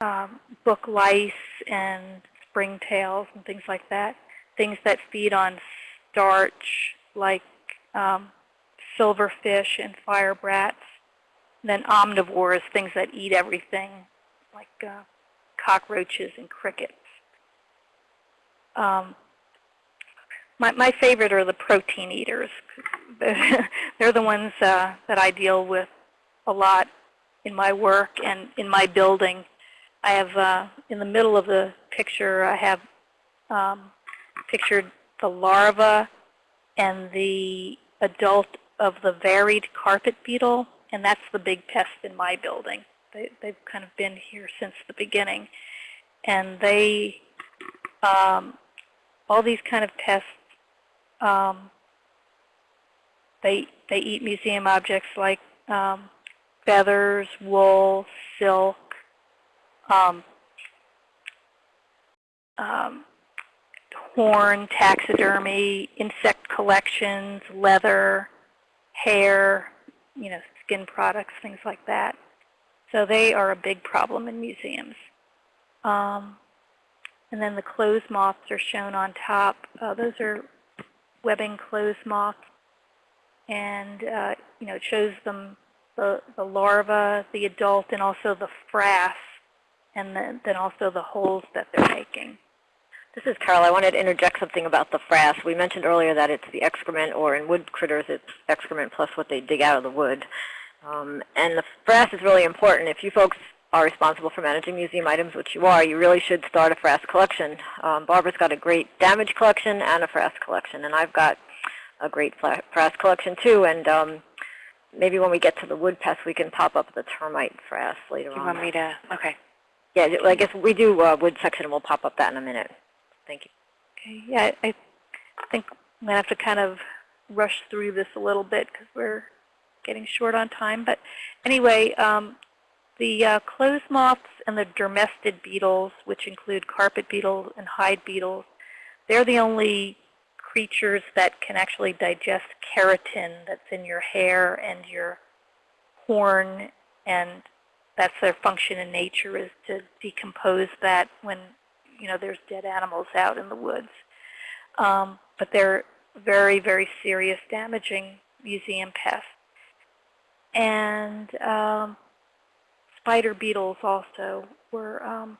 um, book lice and springtails and things like that. Things that feed on starch like um, silverfish and fire brats. And then omnivores, things that eat everything like uh, cockroaches and crickets. Um, my, my favorite are the protein eaters. They're the ones uh, that I deal with a lot in my work and in my building. I have, uh, in the middle of the picture, I have um, pictured the larva and the adult of the varied carpet beetle, and that's the big pest in my building. They, they've kind of been here since the beginning. And they, um, all these kind of pests, um, they, they eat museum objects like um, feathers, wool, silk, um, um, horn, taxidermy, insect collections, leather, hair, you know, skin products, things like that. So they are a big problem in museums. Um, and then the clothes moths are shown on top. Uh, those are webbing clothes moths. And, uh, you know, it shows them the, the larva, the adult, and also the frass, and then, then also the holes that they're making. This is Carol. I wanted to interject something about the frass. We mentioned earlier that it's the excrement, or in wood critters, it's excrement plus what they dig out of the wood. Um, and the frass is really important. If you folks are responsible for managing museum items, which you are, you really should start a frass collection. Um, Barbara's got a great damage collection and a frass collection, and I've got a great frass collection too. And um, maybe when we get to the wood pest, we can pop up the termite frass later you on. want me to? Okay. Yeah, I guess we do uh, wood section, and we'll pop up that in a minute. Thank you. Okay, yeah, I I think I'm going to have to kind of rush through this a little bit because we're getting short on time. But anyway, um, the uh, clothes moths and the dermestid beetles, which include carpet beetles and hide beetles, they're the only creatures that can actually digest keratin that's in your hair and your horn, and that's their function in nature is to decompose that when you know there's dead animals out in the woods. Um, but they're very, very serious, damaging museum pests. And um, spider beetles also were um,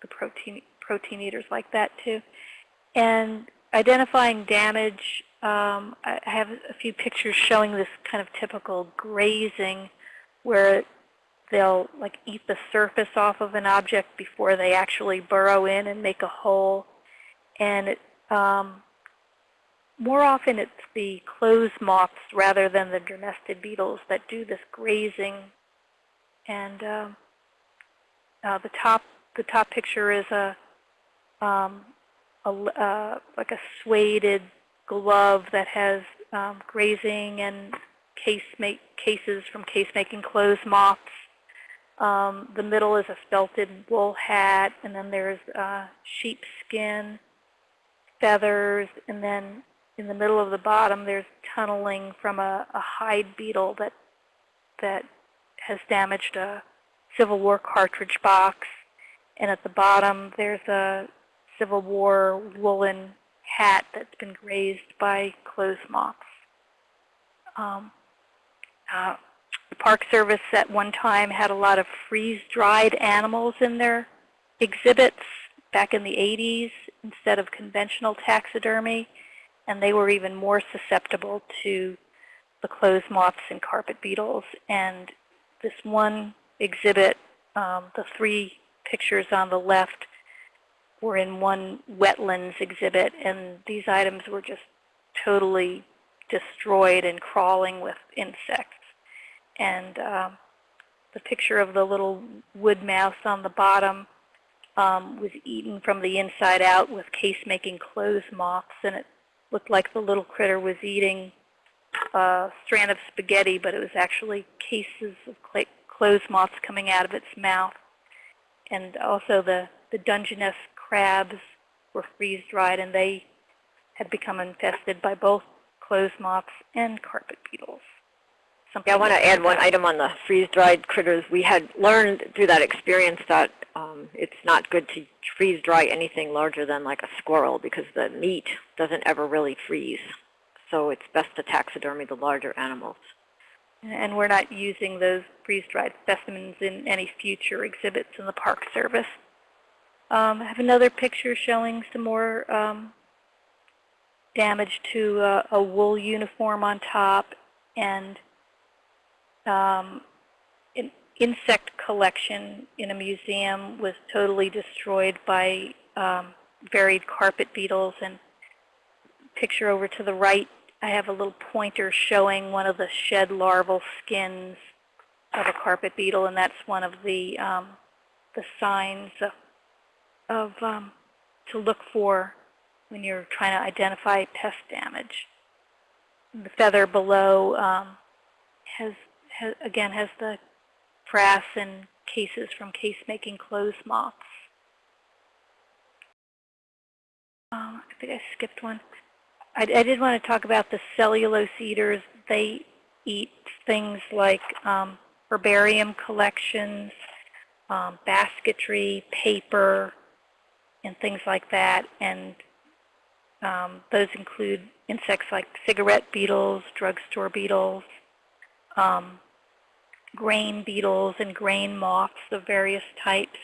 the protein protein eaters like that too. And identifying damage, um, I have a few pictures showing this kind of typical grazing where they'll like eat the surface off of an object before they actually burrow in and make a hole. And it, um, more often it's the clothes moths rather than the dermestid beetles that do this grazing. And um, uh, the top the top picture is a, um, a uh, like a suede glove that has um, grazing and case make cases from case making clothes moths. Um, the middle is a felted wool hat, and then there's uh, sheepskin, feathers, and then in the middle of the bottom there's tunneling from a, a hide beetle that that has damaged a Civil War cartridge box. And at the bottom there's a Civil War woolen hat that's been grazed by clothes moths. Um, uh, the Park Service at one time had a lot of freeze-dried animals in their exhibits back in the 80s instead of conventional taxidermy, and they were even more susceptible to the clothes moths and carpet beetles. And this one exhibit, um, the three pictures on the left were in one wetlands exhibit, and these items were just totally destroyed and crawling with insects. And um, the picture of the little wood mouse on the bottom um, was eaten from the inside out with case-making clothes moths, and it looked like the little critter was eating a strand of spaghetti, but it was actually cases of clothes moths coming out of its mouth. And also the, the Dungeness crabs were freeze-dried, and they had become infested by both clothes moths and carpet beetles. Yeah, I want to add one item on the freeze-dried critters. We had learned through that experience that um, it's not good to freeze-dry anything larger than like a squirrel because the meat doesn't ever really freeze. So it's best to taxidermy the larger animals. And we're not using those freeze-dried specimens in any future exhibits in the Park Service. Um, I have another picture showing some more um, damage to a wool uniform on top and um, insect collection in a museum was totally destroyed by um, varied carpet beetles. And picture over to the right, I have a little pointer showing one of the shed larval skins of a carpet beetle, and that's one of the um, the signs of, of um, to look for when you're trying to identify pest damage. The feather below um, has, has, again, has the frass and cases from case-making clothes moths. Um, I think I skipped one. I, I, did want to talk about the cellulose eaters. They eat things like um, herbarium collections, um, basketry, paper, and things like that. And um, those include insects like cigarette beetles, drugstore beetles, um, grain beetles, and grain moths of various types.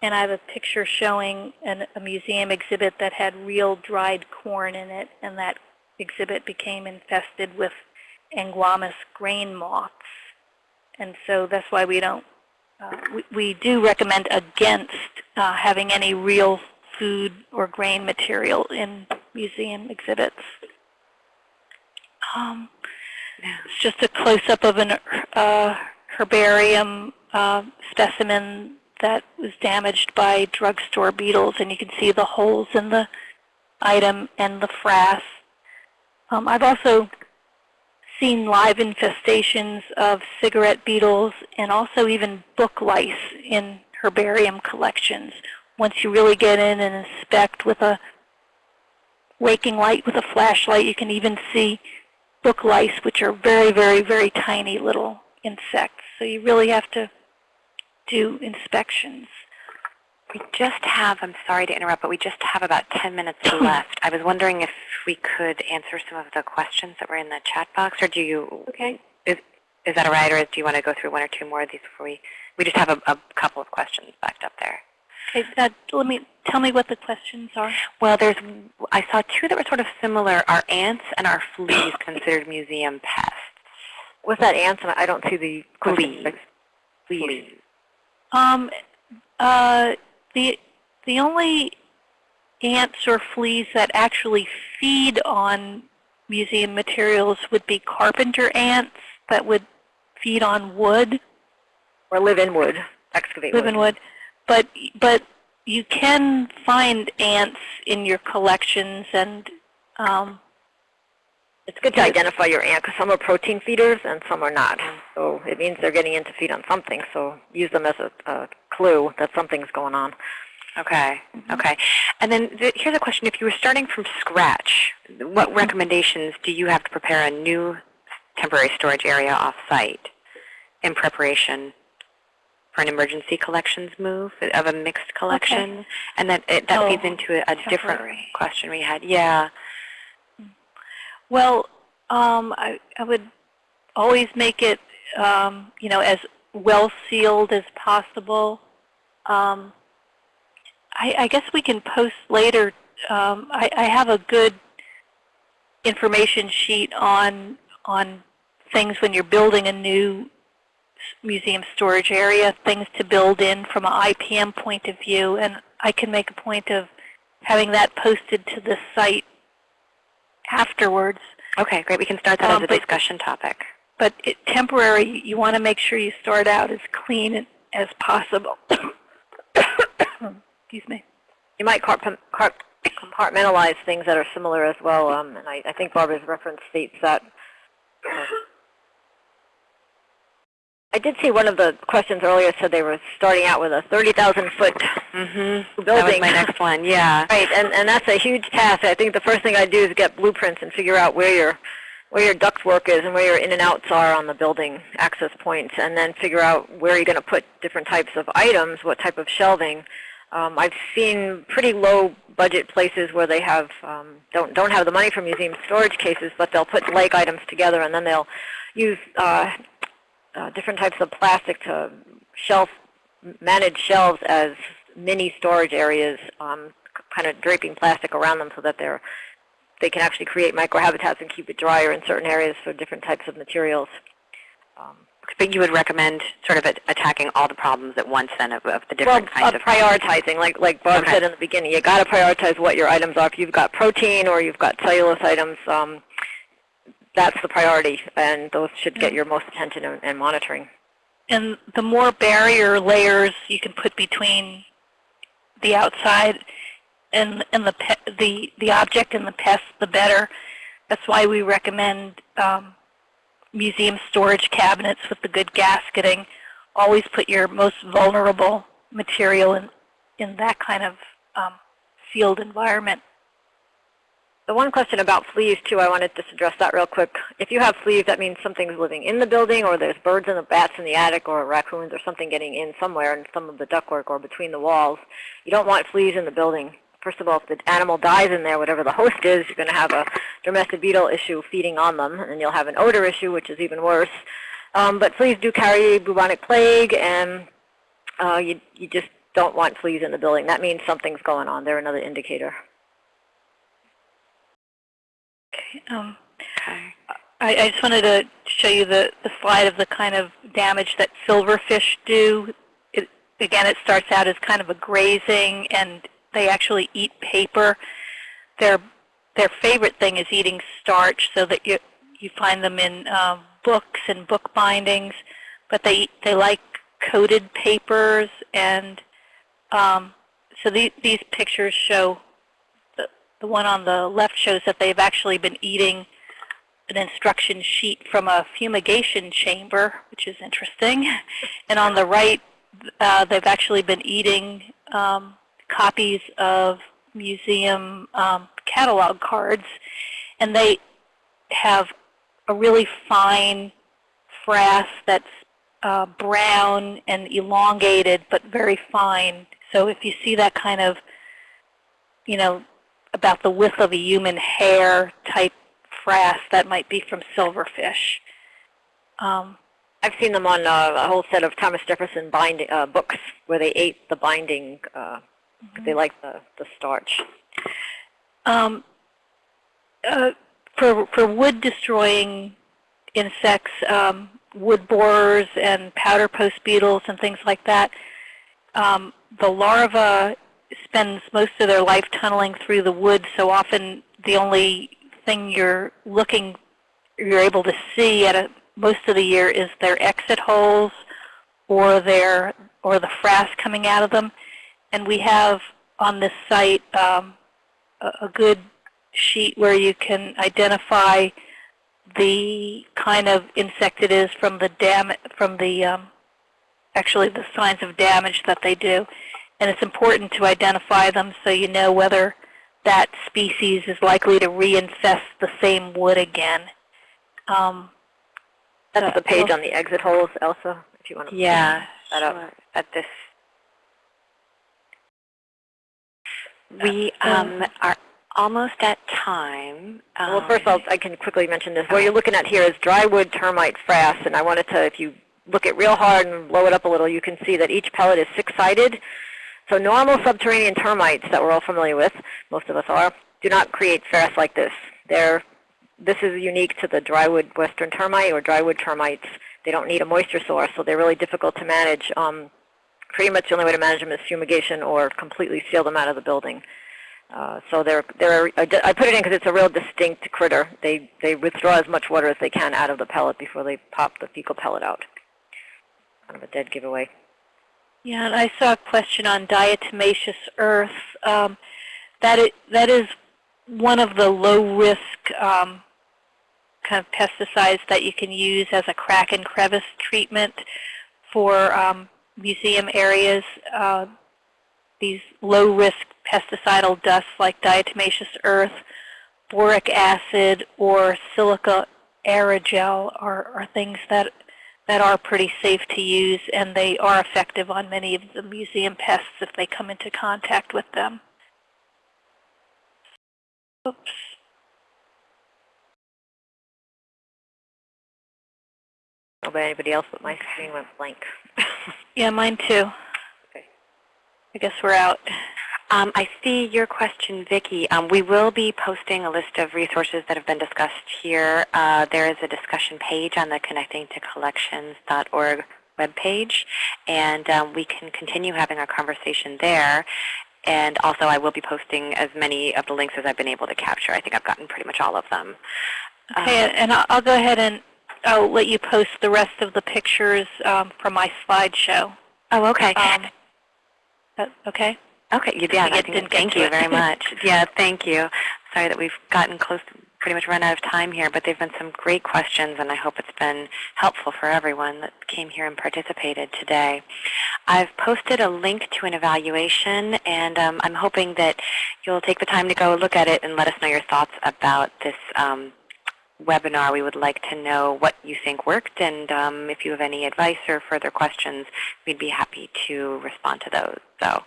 And I have a picture showing an, a museum exhibit that had real dried corn in it, and that exhibit became infested with Angoumois grain moths. And so that's why we don't uh, we, we do recommend against uh, having any real food or grain material in museum exhibits. Um, it's just a close-up of an uh, herbarium uh, specimen that was damaged by drugstore beetles, and you can see the holes in the item and the frass. Um, I've also seen live infestations of cigarette beetles and also even book lice in herbarium collections. Once you really get in and inspect with a raking light with a flashlight, you can even see book lice, which are very, very, very tiny little insects. So you really have to do inspections. We just have, I'm sorry to interrupt, but we just have about 10 minutes left. I was wondering if we could answer some of the questions that were in the chat box, or do you, Okay. is, is that all right, or do you want to go through one or two more of these before we, we just have a, a couple of questions backed up there. Okay, uh, let me tell me what the questions are. Well, there's, I saw two that were sort of similar. Are ants and are fleas considered museum pests? What's that answer? I don't see the question. Fleas. Fleas. Um, uh, the the only ants or fleas that actually feed on museum materials would be carpenter ants that would feed on wood, Or live in wood, excavate live wood. in wood. But but you can find ants in your collections, and um, It's good to identify your ant because some are protein feeders and some are not. So it means they're getting in to feed on something. So use them as a, a clue that something's going on. Okay. Okay. And then th- here's a question. If you were starting from scratch, what recommendations do you have to prepare a new temporary storage area off-site in preparation for an emergency collections move of a mixed collection? And that, it, that Oh, feeds into a, a different question we had. Yeah. Well, um, I, I would always make it, um, you know, as well sealed as possible. Um, I, I guess we can post later. Um, I, I have a good information sheet on on things when you're building a new museum storage area, things to build in from an IPM point of view, and I can make a point of having that posted to the site afterwards. Okay, great. We can start that Um, as a but- discussion topic. But it, temporary, you, want to make sure you start out as clean as possible. Excuse me. You might compartmentalize things that are similar as well. Um, and I, I think Barbara's reference states that. I did see one of the questions earlier said they were starting out with a 30,000 foot Mm-hmm. That was building. my next one. Yeah. Right, and, and that's a huge task. I think the first thing I'd do is get blueprints and figure out where your where your ductwork is and where your in and outs are on the building access points, and then figure out where you're going to put different types of items, what type of shelving. Um, I've seen pretty low budget places where they have um, don't don't have the money for museum storage cases, but they'll put like items together and then they'll use uh, uh, different types of plastic to shelf manage shelves as mini storage areas, um, kind of draping plastic around them so that they're they can actually create microhabitats and keep it drier in certain areas for different types of materials. Um, But you would recommend sort of attacking all the problems at once then of, of the well, different kinds uh, of prioritizing, like like Barb Okay. said in the beginning, you got to prioritize what your items are. If you've got protein or you've got cellulose items, um, that's the priority, and those should get your most attention and, and monitoring. And the more barrier layers you can put between the outside and and the pe- the the object and the pest, the better. That's why we recommend um, museum storage cabinets with the good gasketing. Always put your most vulnerable material in in that kind of um, sealed environment. The one question about fleas, too, I wanted to just address that real quick. If you have fleas, that means something's living in the building, or there's birds and the bats in the attic, or raccoons, or something getting in somewhere in some of the ductwork or between the walls. You don't want fleas in the building. First of all, if the animal dies in there, whatever the host is, you're going to have a dermestid beetle issue feeding on them, and you'll have an odor issue, which is even worse. Um, but fleas do carry bubonic plague, and uh, you, you just don't want fleas in the building. That means something's going on. They're another indicator. Um, Okay. I, I just wanted to show you the, the slide of the kind of damage that silverfish do. again, it starts out as kind of a grazing, and they actually eat paper. Their their favorite thing is eating starch, so that you you find them in um, books and book bindings. But they they like coated papers, and um, so these these pictures show. The, one on the left shows that they've actually been eating an instruction sheet from a fumigation chamber, which is interesting. And on the right, uh, they've actually been eating um, copies of museum um, catalog cards, and they have a really fine frass that's uh, brown and elongated, but very fine. So if you see that kind of, you know, about the width of a human hair type frass, that might be from silverfish. Um, I've seen them on uh, a whole set of Thomas Jefferson binding uh, books where they ate the binding. Uh, 'cause They like the, the starch. Um, uh, for, for wood destroying insects, um, wood borers and powder post beetles and things like that, um, the larva spends most of their life tunneling through the wood, so often the only thing you're looking, you're able to see at a, most of the year is their exit holes or their or the frass coming out of them. And we have on this site um, a, a good sheet where you can identify the kind of insect it is from the dam from the um, actually the signs of damage that they do. And it's important to identify them so you know whether that species is likely to reinfest the same wood again. Um, That's the page on the exit holes, Elsa, if you want to Yeah, that up. At this, we um, are almost at time. Well, Um, first I'll, I can quickly mention this. What you're looking at here is drywood termite frass, and I wanted to, if you look at real hard and blow it up a little, you can see that each pellet is six-sided. So normal subterranean termites that we're all familiar with, most of us are, do not create frass like this. They're, this is unique to the drywood western termite or drywood termites. They don't need a moisture source, so they're really difficult to manage. Um, pretty much the only way to manage them is fumigation or completely seal them out of the building. Uh, so they're, they're, I I put it in because it's a real distinct critter. They, they withdraw as much water as they can out of the pellet before they pop the fecal pellet out. Kind of a dead giveaway. Yeah, and I saw a question on diatomaceous earth. Um, that, is, that is one of the low-risk um, kind of pesticides that you can use as a crack and crevice treatment for um, museum areas. Uh, these low-risk pesticidal dusts like diatomaceous earth, boric acid, or silica aerogel are, are things that that are pretty safe to use, and they are effective on many of the museum pests if they come into contact with them. Oops. About anybody else, but my screen went blank. Yeah, mine too. Okay. I guess we're out. Um, I see your question, Vicki. Um, we will be posting a list of resources that have been discussed here. Uh, there is a discussion page on the connectingtocollections.org webpage, and um, we can continue having our conversation there. And also, I will be posting as many of the links as I've been able to capture. I think I've gotten pretty much all of them. Okay, Um, and I'll, go ahead and I'll let you post the rest of the pictures um, from my slideshow. oh, okay. Um, okay? Okay, you- yeah, I think- thank you very much. yeah, thank you. Sorry that we've gotten close, to pretty much run out of time here, but they've been some great questions, and I hope it's been helpful for everyone that came here and participated today. I've posted a link to an evaluation, and um, I'm hoping that you'll take the time to go look at it and let us know your thoughts about this um, webinar. We would like to know what you think worked, and um, if you have any advice or further questions, we'd be happy to respond to those. So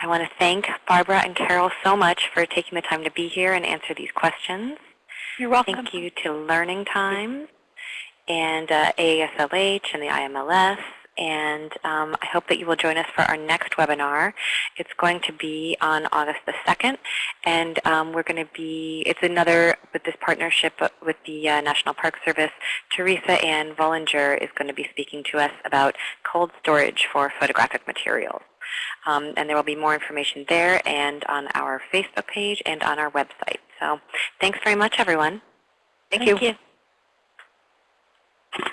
I want to thank Barbara and Carol so much for taking the time to be here and answer these questions. You're welcome. Thank you to Learning Times and uh, AASLH and the IMLS and um, I hope that you will join us for our next webinar. It's going to be on August the 2nd, and um, we're going to be, it's another, with this partnership with the uh, National Park Service, Teresa Ann Vollinger is going to be speaking to us about cold storage for photographic materials. Um, and there will be more information there and on our Facebook page and on our website. So thanks very much, everyone. Thank, Thank you. you.